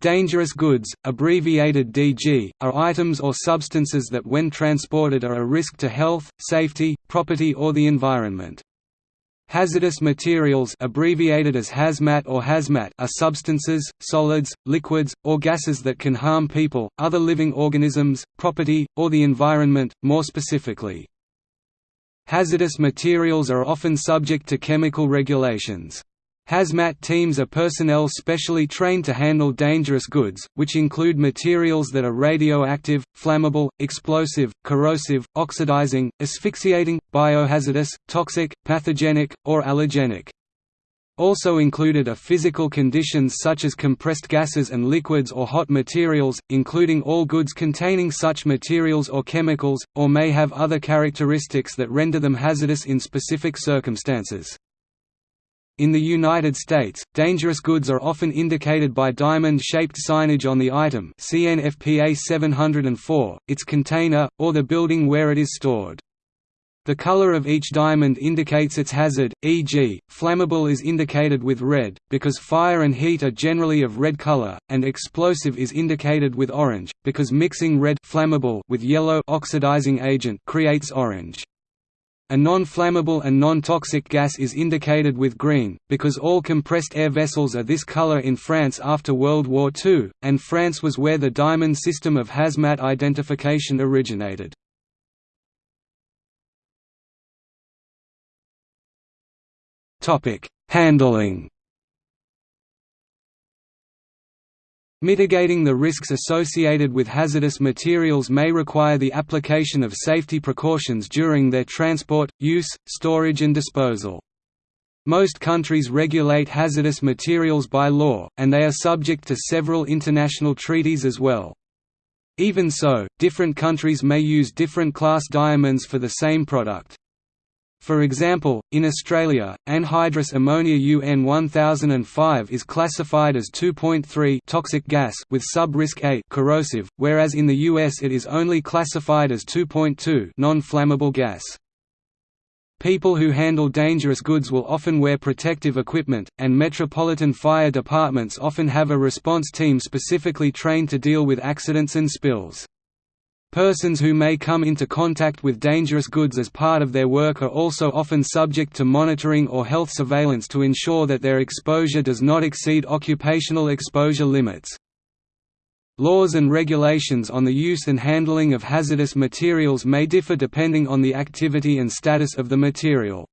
Dangerous goods, abbreviated DG, are items or substances that when transported are a risk to health, safety, property or the environment. Hazardous materials abbreviated as hazmat or hazmat are substances, solids, liquids, or gases that can harm people, other living organisms, property, or the environment, more specifically. Hazardous materials are often subject to chemical regulations. Hazmat teams are personnel specially trained to handle dangerous goods, which include materials that are radioactive, flammable, explosive, corrosive, oxidizing, asphyxiating, biohazardous, toxic, pathogenic, or allergenic. Also included are physical conditions such as compressed gases and liquids or hot materials, including all goods containing such materials or chemicals, or may have other characteristics that render them hazardous in specific circumstances. In the United States, dangerous goods are often indicated by diamond-shaped signage on the item see NFPA 704, its container, or the building where it is stored. The color of each diamond indicates its hazard, e.g., flammable is indicated with red, because fire and heat are generally of red color, and explosive is indicated with orange, because mixing red flammable with yellow oxidizing agent creates orange. A non-flammable and non-toxic gas is indicated with green, because all compressed air vessels are this color in France after World War II, and France was where the diamond system of hazmat identification originated. Handling Mitigating the risks associated with hazardous materials may require the application of safety precautions during their transport, use, storage and disposal. Most countries regulate hazardous materials by law, and they are subject to several international treaties as well. Even so, different countries may use different class diamonds for the same product. For example, in Australia, anhydrous ammonia UN 1005 is classified as 2.3 toxic gas with sub-risk A corrosive, whereas in the US it is only classified as 2.2 non-flammable gas. People who handle dangerous goods will often wear protective equipment, and metropolitan fire departments often have a response team specifically trained to deal with accidents and spills. Persons who may come into contact with dangerous goods as part of their work are also often subject to monitoring or health surveillance to ensure that their exposure does not exceed occupational exposure limits. Laws and regulations on the use and handling of hazardous materials may differ depending on the activity and status of the material.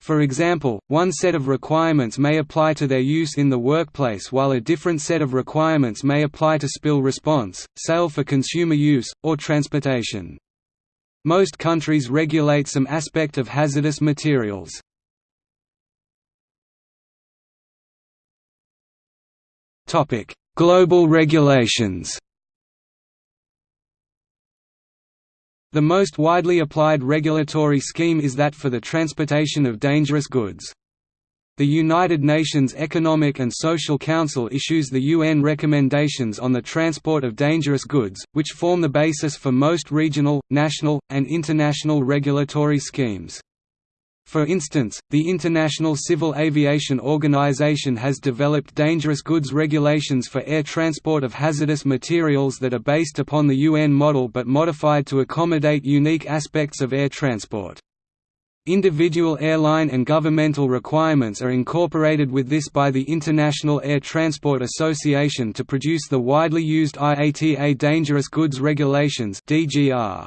For example, one set of requirements may apply to their use in the workplace while a different set of requirements may apply to spill response, sale for consumer use, or transportation. Most countries regulate some aspect of hazardous materials. Global regulations The most widely applied regulatory scheme is that for the transportation of dangerous goods. The United Nations Economic and Social Council issues the UN recommendations on the transport of dangerous goods, which form the basis for most regional, national, and international regulatory schemes. For instance, the International Civil Aviation Organization has developed dangerous goods regulations for air transport of hazardous materials that are based upon the UN model but modified to accommodate unique aspects of air transport. Individual airline and governmental requirements are incorporated with this by the International Air Transport Association to produce the widely used IATA Dangerous Goods Regulations (DGR).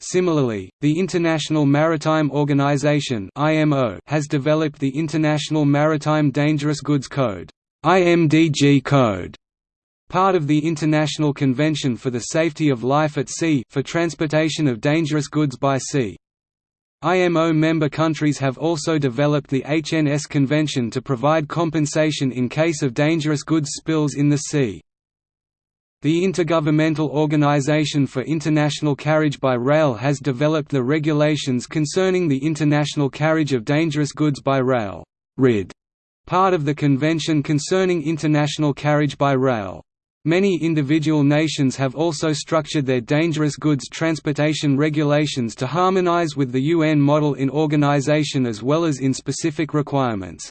Similarly, the International Maritime Organization has developed the International Maritime Dangerous Goods Code (IMDG Code), part of the International Convention for the Safety of Life at Sea for transportation of dangerous goods by sea. IMO member countries have also developed the HNS Convention to provide compensation in case of dangerous goods spills in the sea. The Intergovernmental Organization for International Carriage by Rail has developed the regulations concerning the international carriage of dangerous goods by rail RID, part of the Convention concerning international carriage by rail. Many individual nations have also structured their dangerous goods transportation regulations to harmonize with the UN model in organization as well as in specific requirements.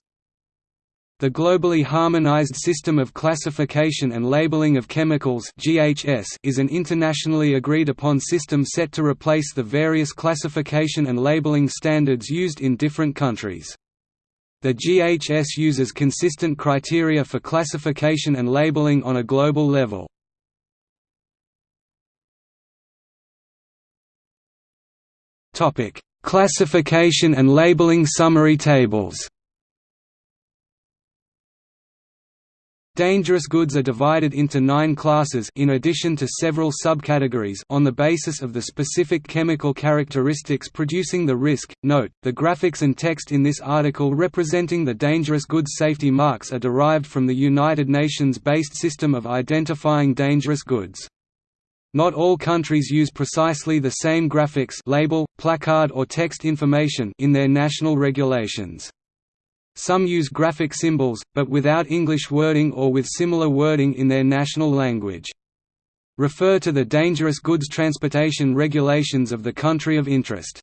The Globally Harmonized System of Classification and Labeling of Chemicals (GHS) is an internationally agreed upon system set to replace the various classification and labeling standards used in different countries. The GHS uses consistent criteria for classification and labeling on a global level. Topic: Classification and labeling summary tables Dangerous goods are divided into nine classes in addition to several subcategories on the basis of the specific chemical characteristics producing the risk. Note, the graphics and text in this article representing the dangerous goods safety marks are derived from the United Nations-based system of identifying dangerous goods. Not all countries use precisely the same graphics label, placard or text information in their national regulations. Some use graphic symbols, but without English wording or with similar wording in their national language. Refer to the Dangerous Goods Transportation Regulations of the country of interest.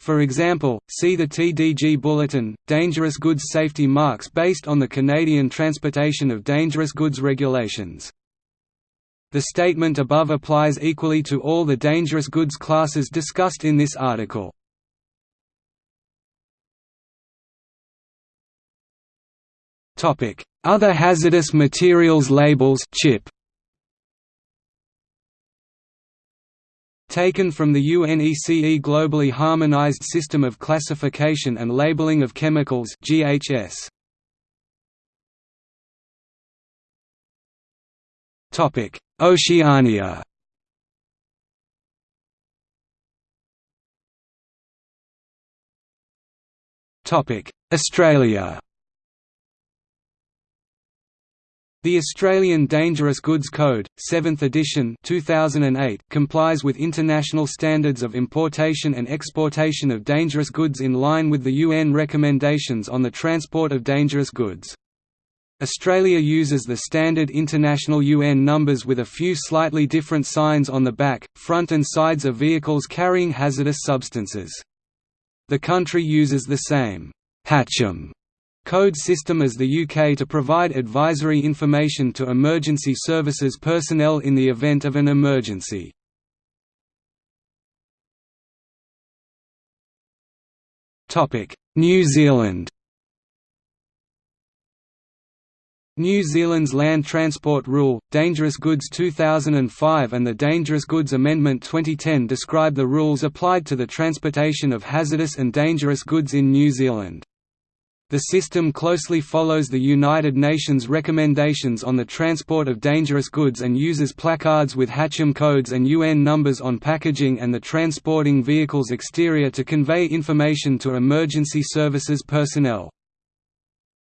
For example, see the TDG Bulletin, Dangerous Goods Safety Marks based on the Canadian Transportation of Dangerous Goods Regulations. The statement above applies equally to all the dangerous goods classes discussed in this article. Topic: Other hazardous materials labels chip. Taken from the UNECE Globally Harmonized System of Classification and Labeling of Chemicals (GHS). Topic: Oceania. Topic: Australia. The Australian Dangerous Goods Code, 7th edition 2008, complies with international standards of importation and exportation of dangerous goods in line with the UN recommendations on the transport of dangerous goods. Australia uses the standard international UN numbers with a few slightly different signs on the back, front and sides of vehicles carrying hazardous substances. The country uses the same Hazchem code system as the UK to provide advisory information to emergency services personnel in the event of an emergency. New Zealand New Zealand's Land Transport Rule, Dangerous Goods 2005 and the Dangerous Goods Amendment 2010 describe the rules applied to the transportation of hazardous and dangerous goods in New Zealand. The system closely follows the United Nations recommendations on the transport of dangerous goods and uses placards with Hazchem codes and UN numbers on packaging and the transporting vehicle's exterior to convey information to emergency services personnel.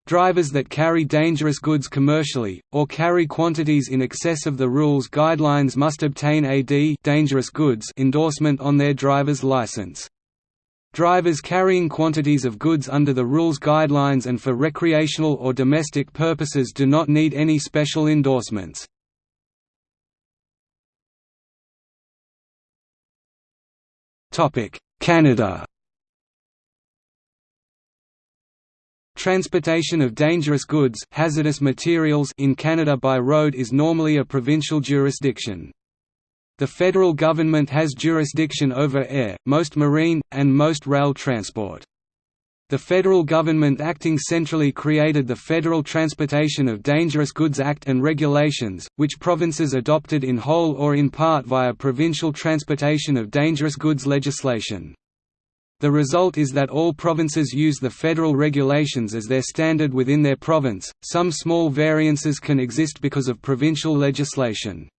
Drivers that carry dangerous goods commercially, or carry quantities in excess of the rules guidelines must obtain a D dangerous goods endorsement on their driver's license. Drivers carrying quantities of goods under the rules guidelines and for recreational or domestic purposes do not need any special endorsements. Canada Transportation of dangerous goods hazardous materials in Canada by road is normally a provincial jurisdiction. The federal government has jurisdiction over air, most marine, and most rail transport. The federal government acting centrally created the Federal Transportation of Dangerous Goods Act and regulations, which provinces adopted in whole or in part via provincial transportation of dangerous goods legislation. The result is that all provinces use the federal regulations as their standard within their province. Some small variances can exist because of provincial legislation.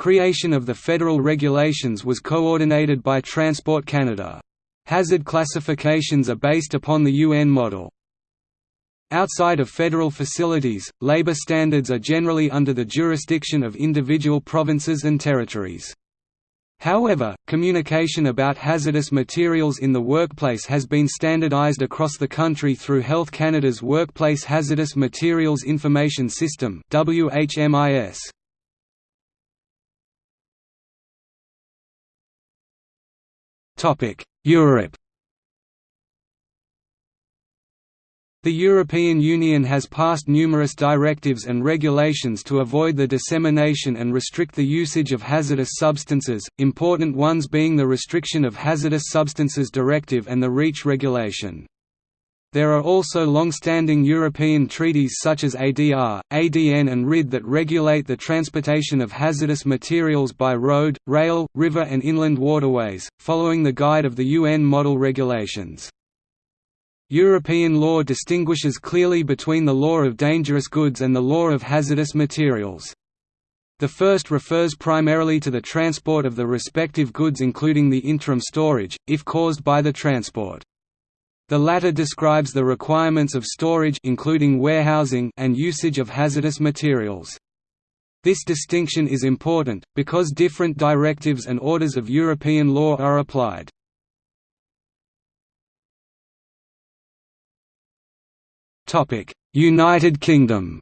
Creation of the federal regulations was coordinated by Transport Canada. Hazard classifications are based upon the UN model. Outside of federal facilities, labor standards are generally under the jurisdiction of individual provinces and territories. However, communication about hazardous materials in the workplace has been standardized across the country through Health Canada's Workplace Hazardous Materials Information System WHMIS. Europe The European Union has passed numerous directives and regulations to avoid the dissemination and restrict the usage of hazardous substances, important ones being the Restriction of Hazardous Substances Directive and the REACH regulation. There are also long-standing European treaties such as ADR, ADN and RID that regulate the transportation of hazardous materials by road, rail, river and inland waterways, following the guide of the UN Model Regulations. European law distinguishes clearly between the law of dangerous goods and the law of hazardous materials. The first refers primarily to the transport of the respective goods including the interim storage, if caused by the transport. The latter describes the requirements of storage including warehousing and usage of hazardous materials. This distinction is important, because different directives and orders of European law are applied. United Kingdom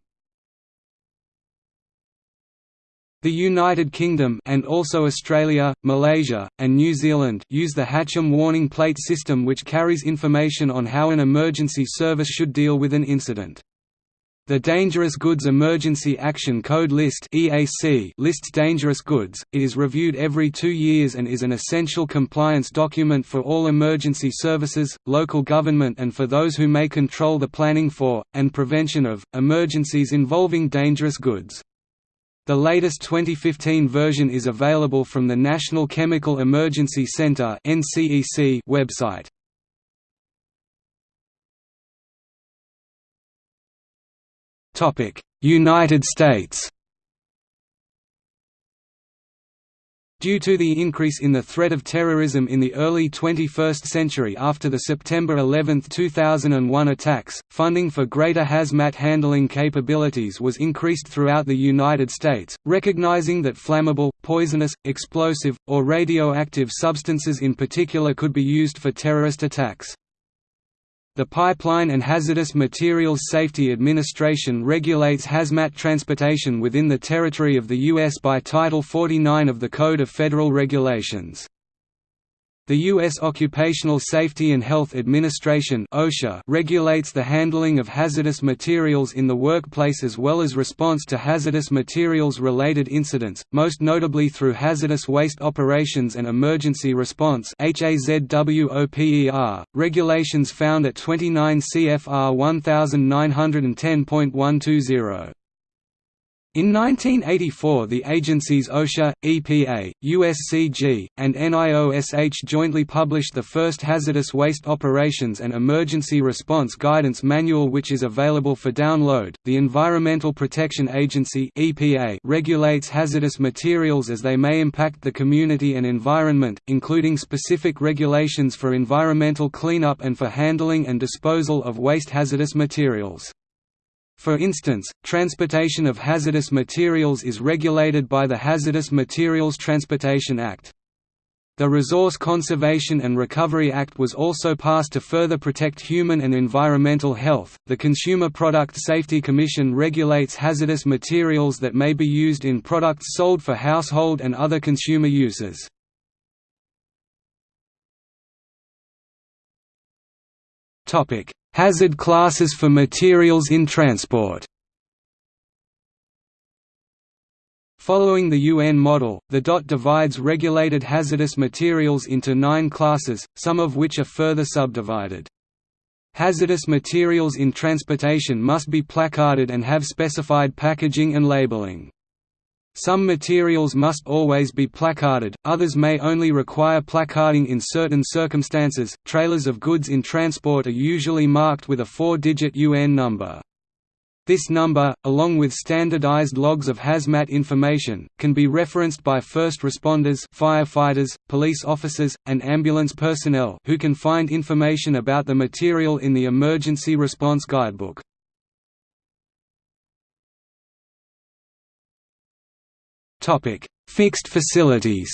The United Kingdom and also Australia, Malaysia, and New Zealand use the Hazchem warning plate system which carries information on how an emergency service should deal with an incident. The Dangerous Goods Emergency Action Code List (EAC) lists dangerous goods. It is reviewed every 2 years and is an essential compliance document for all emergency services, local government and for those who may control the planning for and prevention of emergencies involving dangerous goods. The latest 2015 version is available from the National Chemical Emergency Center website. United States Due to the increase in the threat of terrorism in the early 21st century after the September 11, 2001 attacks, funding for greater hazmat handling capabilities was increased throughout the United States, recognizing that flammable, poisonous, explosive, or radioactive substances in particular could be used for terrorist attacks. The Pipeline and Hazardous Materials Safety Administration regulates hazmat transportation within the territory of the U.S. by Title 49 of the Code of Federal Regulations. The U.S. Occupational Safety and Health Administration OSHA regulates the handling of hazardous materials in the workplace as well as response to hazardous materials-related incidents, most notably through hazardous waste operations and emergency response regulations found at 29 CFR 1910.120. In 1984 the agencies OSHA, EPA, USCG, and NIOSH jointly published the first Hazardous Waste Operations and Emergency Response Guidance Manual which is available for download. The Environmental Protection Agency (EPA) regulates hazardous materials as they may impact the community and environment, including specific regulations for environmental cleanup and for handling and disposal of waste hazardous materials. For instance, transportation of hazardous materials is regulated by the Hazardous Materials Transportation Act. The Resource Conservation and Recovery Act was also passed to further protect human and environmental health. The Consumer Product Safety Commission regulates hazardous materials that may be used in products sold for household and other consumer uses. Topic: Hazard classes for materials in transport Following the UN model, the DOT divides regulated hazardous materials into nine classes, some of which are further subdivided. Hazardous materials in transportation must be placarded and have specified packaging and labeling. Some materials must always be placarded, others may only require placarding in certain circumstances. Trailers of goods in transport are usually marked with a four-digit UN number. This number, along with standardized logs of hazmat information, can be referenced by first responders firefighters, police officers, and ambulance personnel who can find information about the material in the Emergency Response Guidebook. Fixed facilities.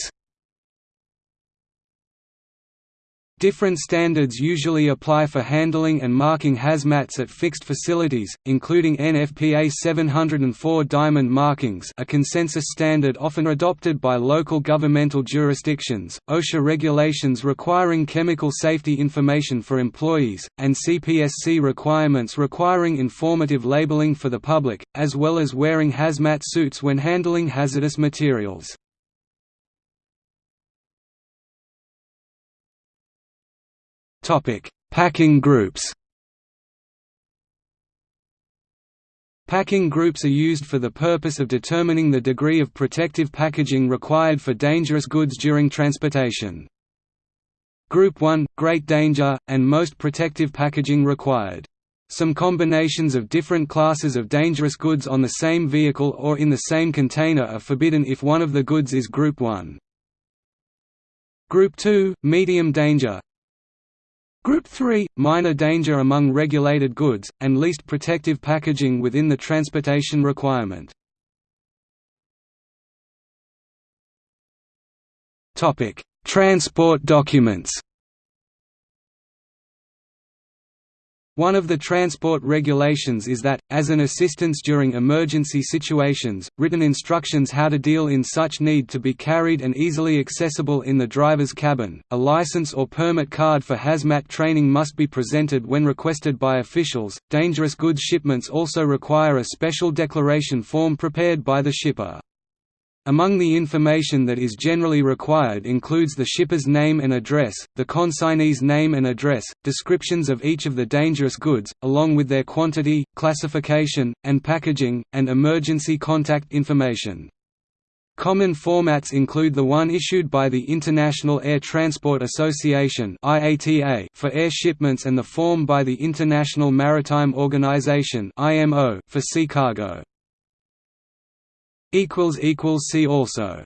Different standards usually apply for handling and marking hazmats at fixed facilities, including NFPA 704 diamond markings a consensus standard often adopted by local governmental jurisdictions, OSHA regulations requiring chemical safety information for employees, and CPSC requirements requiring informative labeling for the public, as well as wearing hazmat suits when handling hazardous materials. Topic: Packing groups. Packing groups are used for the purpose of determining the degree of protective packaging required for dangerous goods during transportation. Group 1 – Great danger, and most protective packaging required. Some combinations of different classes of dangerous goods on the same vehicle or in the same container are forbidden if one of the goods is Group 1. Group 2 – Medium danger Group 3 – Minor danger among regulated goods, and least protective packaging within the transportation requirement. Transport documents One of the transport regulations is that, as an assistance during emergency situations, written instructions how to deal in such need to be carried and easily accessible in the driver's cabin. A license or permit card for hazmat training must be presented when requested by officials. Dangerous goods shipments also require a special declaration form prepared by the shipper. Among the information that is generally required includes the shipper's name and address, the consignee's name and address, descriptions of each of the dangerous goods, along with their quantity, classification, and packaging, and emergency contact information. Common formats include the one issued by the International Air Transport Association for air shipments and the form by the International Maritime Organization for sea cargo. See also